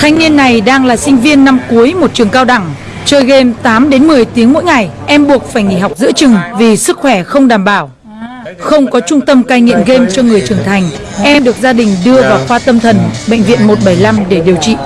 Thanh niên này đang là sinh viên năm cuối một trường cao đẳng. Chơi game 8 đến 10 tiếng mỗi ngày, em buộc phải nghỉ học giữa chừng vì sức khỏe không đảm bảo. Không có trung tâm cai nghiện game cho người trưởng thành, em được gia đình đưa vào khoa tâm thần bệnh viện 175 để điều trị.